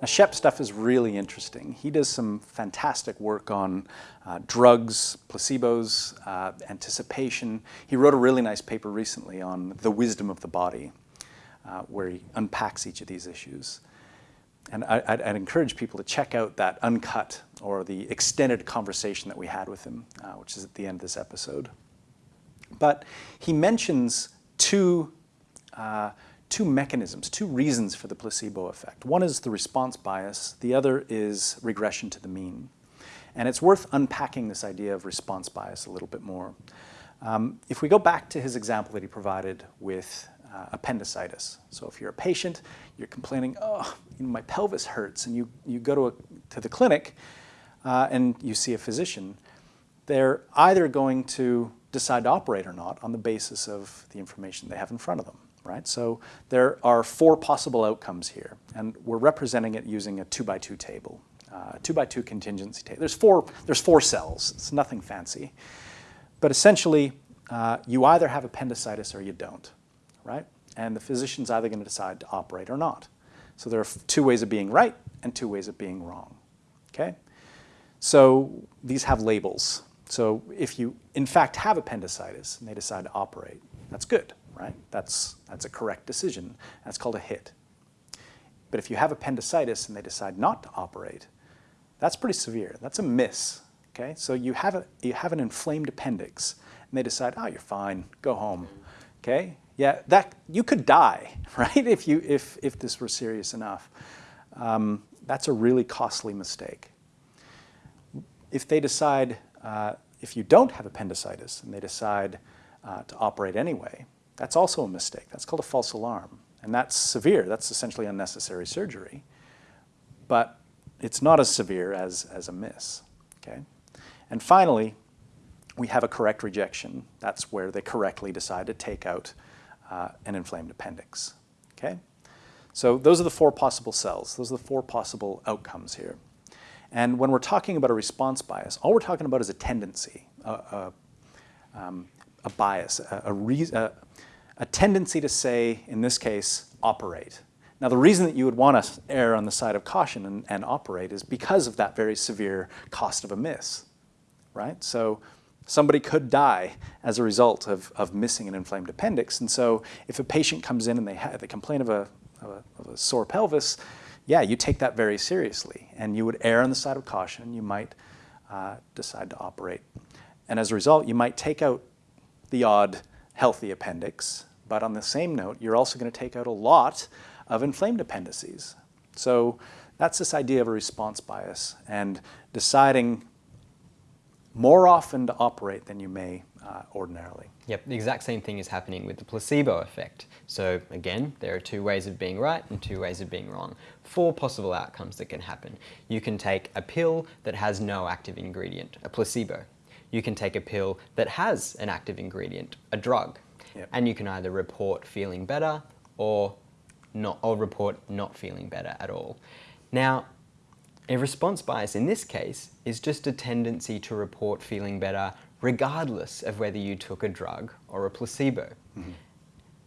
Now, Shep stuff is really interesting. He does some fantastic work on uh, drugs, placebos, uh, anticipation. He wrote a really nice paper recently on the wisdom of the body, uh, where he unpacks each of these issues. And I, would encourage people to check out that uncut or the extended conversation that we had with him, uh, which is at the end of this episode. But he mentions two uh, two mechanisms, two reasons for the placebo effect. One is the response bias, the other is regression to the mean. And it's worth unpacking this idea of response bias a little bit more. Um, if we go back to his example that he provided with uh, appendicitis. So if you're a patient, you're complaining, oh, you know, my pelvis hurts, and you, you go to, a, to the clinic uh, and you see a physician, they're either going to decide to operate or not on the basis of the information they have in front of them right? So there are four possible outcomes here, and we're representing it using a two by two table, uh, two by two contingency table. There's four, there's four cells, it's nothing fancy. But essentially, uh, you either have appendicitis or you don't, right? And the physician's either going to decide to operate or not. So there are two ways of being right and two ways of being wrong, okay? So these have labels. So if you, in fact, have appendicitis and they decide to operate, that's good right? That's, that's a correct decision. That's called a hit. But if you have appendicitis and they decide not to operate, that's pretty severe. That's a miss, okay? So you have, a, you have an inflamed appendix and they decide, oh, you're fine, go home, okay? Yeah, that, you could die, right, if, you, if, if this were serious enough. Um, that's a really costly mistake. If they decide, uh, if you don't have appendicitis and they decide uh, to operate anyway, that's also a mistake. That's called a false alarm. And that's severe. That's essentially unnecessary surgery. But it's not as severe as, as a miss. Okay? And finally, we have a correct rejection. That's where they correctly decide to take out uh, an inflamed appendix. Okay? So those are the four possible cells. Those are the four possible outcomes here. And when we're talking about a response bias, all we're talking about is a tendency, a, a, um, a bias, a, a, a, tendency to say, in this case, operate. Now the reason that you would want to err on the side of caution and, and, operate is because of that very severe cost of a miss, right? So somebody could die as a result of, of missing an inflamed appendix. And so if a patient comes in and they, they complain of a, of a, of a sore pelvis, yeah, you take that very seriously and you would err on the side of caution you might uh, decide to operate. And as a result, you might take out the odd healthy appendix but on the same note, you're also going to take out a lot of inflamed appendices. So that's this idea of a response bias and deciding more often to operate than you may uh, ordinarily. Yep, the exact same thing is happening with the placebo effect. So again, there are two ways of being right and two ways of being wrong. Four possible outcomes that can happen. You can take a pill that has no active ingredient, a placebo. You can take a pill that has an active ingredient, a drug. Yep. And you can either report feeling better or not, or report not feeling better at all. Now, a response bias in this case is just a tendency to report feeling better regardless of whether you took a drug or a placebo. Mm -hmm.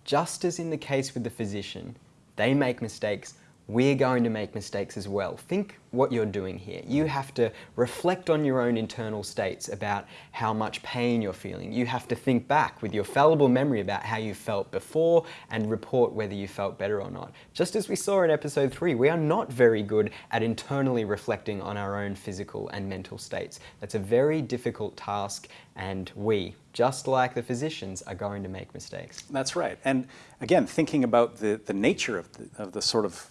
Just as in the case with the physician, they make mistakes we're going to make mistakes as well. Think what you're doing here. You have to reflect on your own internal states about how much pain you're feeling. You have to think back with your fallible memory about how you felt before and report whether you felt better or not. Just as we saw in episode three, we are not very good at internally reflecting on our own physical and mental states. That's a very difficult task and we, just like the physicians, are going to make mistakes. That's right. And again, thinking about the, the nature of the, of the sort of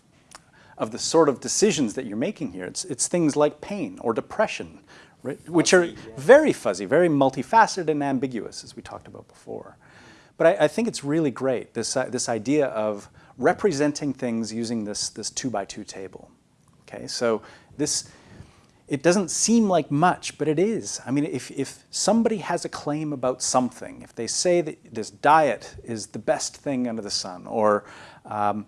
of the sort of decisions that you're making here. It's, it's things like pain or depression, right, which are very fuzzy, very multifaceted and ambiguous, as we talked about before. But I, I think it's really great, this, uh, this idea of representing things using this, this two by two table. Okay, so this, it doesn't seem like much, but it is. I mean, if, if somebody has a claim about something, if they say that this diet is the best thing under the sun, or um,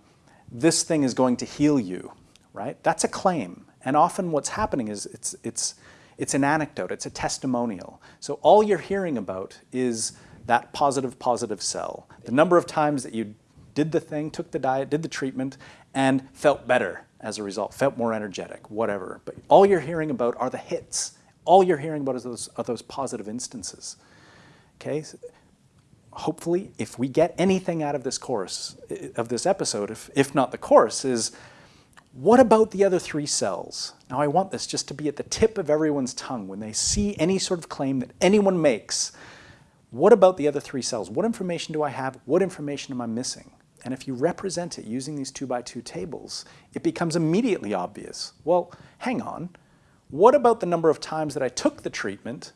this thing is going to heal you, right? That's a claim. And often what's happening is it's, it's, it's an anecdote, it's a testimonial. So all you're hearing about is that positive, positive cell. The number of times that you did the thing, took the diet, did the treatment, and felt better as a result, felt more energetic, whatever. But all you're hearing about are the hits. All you're hearing about is those, are those positive instances. Okay? Hopefully, if we get anything out of this course, of this episode, if, if not the course, is what about the other three cells? Now, I want this just to be at the tip of everyone's tongue when they see any sort of claim that anyone makes. What about the other three cells? What information do I have? What information am I missing? And if you represent it using these two by two tables, it becomes immediately obvious. Well, hang on. What about the number of times that I took the treatment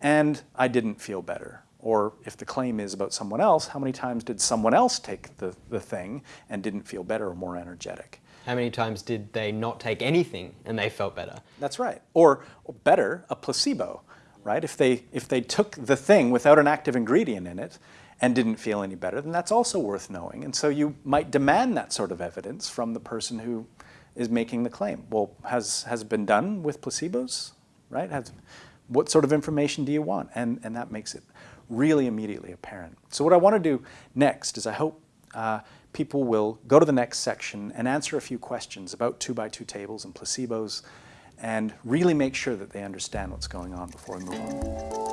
and I didn't feel better? Or if the claim is about someone else, how many times did someone else take the, the thing and didn't feel better or more energetic? How many times did they not take anything and they felt better? That's right. Or, or better, a placebo, right? If they, if they took the thing without an active ingredient in it and didn't feel any better, then that's also worth knowing. And so you might demand that sort of evidence from the person who is making the claim. Well, has, has it been done with placebos, right? Has, what sort of information do you want? And, and that makes it really immediately apparent. So what I want to do next is I hope uh, people will go to the next section and answer a few questions about two by two tables and placebos and really make sure that they understand what's going on before we move on.